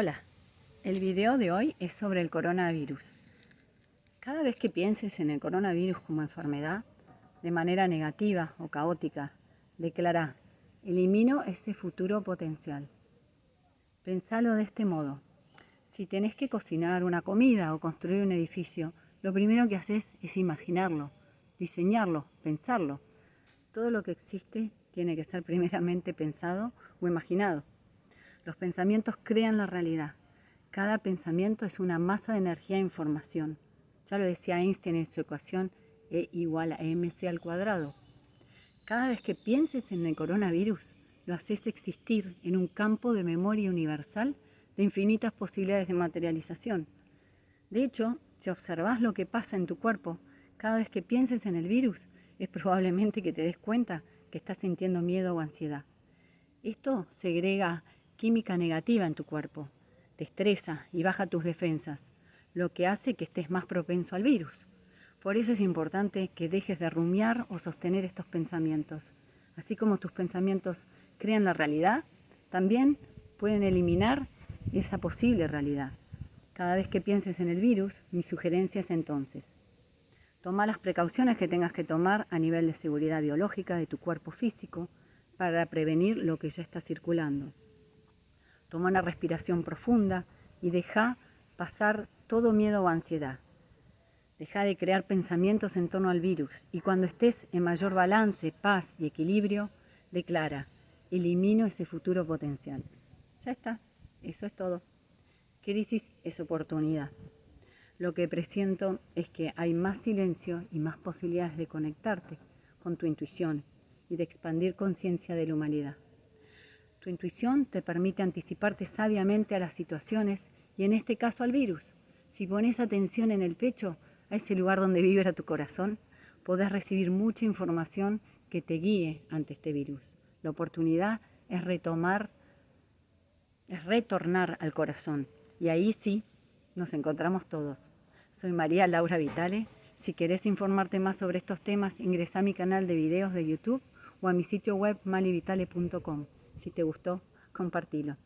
Hola, el video de hoy es sobre el coronavirus. Cada vez que pienses en el coronavirus como enfermedad, de manera negativa o caótica, declara, elimino ese futuro potencial. Pensalo de este modo. Si tenés que cocinar una comida o construir un edificio, lo primero que haces es imaginarlo, diseñarlo, pensarlo. Todo lo que existe tiene que ser primeramente pensado o imaginado. Los pensamientos crean la realidad. Cada pensamiento es una masa de energía e información. Ya lo decía Einstein en su ecuación E igual a mc al cuadrado. Cada vez que pienses en el coronavirus, lo haces existir en un campo de memoria universal de infinitas posibilidades de materialización. De hecho, si observas lo que pasa en tu cuerpo, cada vez que pienses en el virus, es probablemente que te des cuenta que estás sintiendo miedo o ansiedad. Esto segrega química negativa en tu cuerpo. Te estresa y baja tus defensas, lo que hace que estés más propenso al virus. Por eso es importante que dejes de rumiar o sostener estos pensamientos. Así como tus pensamientos crean la realidad, también pueden eliminar esa posible realidad. Cada vez que pienses en el virus, mi sugerencia es entonces, toma las precauciones que tengas que tomar a nivel de seguridad biológica de tu cuerpo físico para prevenir lo que ya está circulando. Toma una respiración profunda y deja pasar todo miedo o ansiedad. Deja de crear pensamientos en torno al virus y cuando estés en mayor balance, paz y equilibrio, declara, elimino ese futuro potencial. Ya está, eso es todo. Crisis es oportunidad. Lo que presiento es que hay más silencio y más posibilidades de conectarte con tu intuición y de expandir conciencia de la humanidad. Tu intuición te permite anticiparte sabiamente a las situaciones y en este caso al virus. Si pones atención en el pecho, a ese lugar donde vibra tu corazón, podés recibir mucha información que te guíe ante este virus. La oportunidad es retomar, es retornar al corazón. Y ahí sí nos encontramos todos. Soy María Laura Vitale. Si querés informarte más sobre estos temas, ingresa a mi canal de videos de YouTube o a mi sitio web malivitale.com. Si te gustó, compartilo.